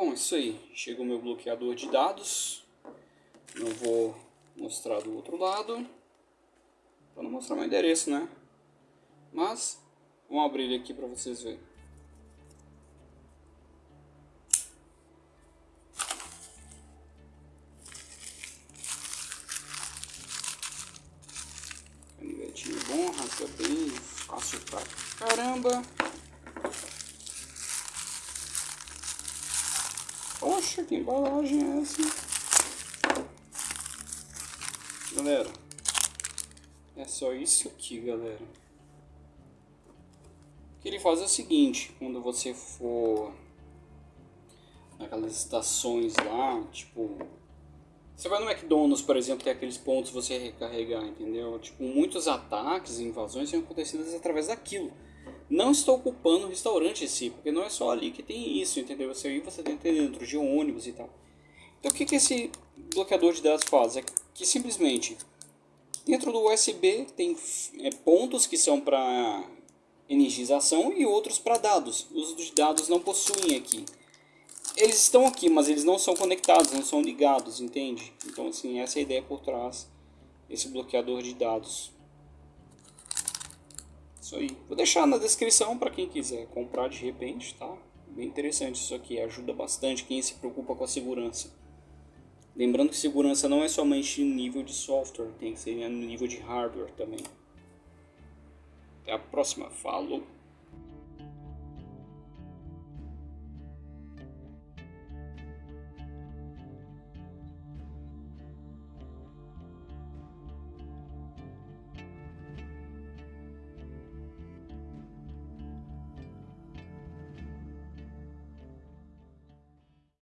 Bom, isso aí. Chegou meu bloqueador de dados. Não vou mostrar do outro lado. Para não mostrar meu endereço, né? Mas, vamos abrir ele aqui para vocês verem. Canivetinho bom, rasga fácil caramba. Poxa, que embalagem é essa? Galera, é só isso aqui, galera. O que ele faz é o seguinte, quando você for naquelas estações lá, tipo... Você vai no McDonald's, por exemplo, tem aqueles pontos você recarregar, entendeu? Tipo, muitos ataques e invasões são acontecidas através daquilo. Não estou culpando o restaurante em si, porque não é só ali que tem isso, entendeu? Você aí você tem dentro de ônibus e tal. Então o que, que esse bloqueador de dados faz? É que simplesmente dentro do USB tem é, pontos que são para energização e outros para dados. Os de dados não possuem aqui. Eles estão aqui, mas eles não são conectados, não são ligados, entende? Então assim, essa é a ideia por trás desse bloqueador de dados. Isso aí. Vou deixar na descrição para quem quiser comprar de repente, tá? Bem interessante isso aqui, ajuda bastante quem se preocupa com a segurança. Lembrando que segurança não é somente nível de software, tem que ser no nível de hardware também. Até a próxima, falou!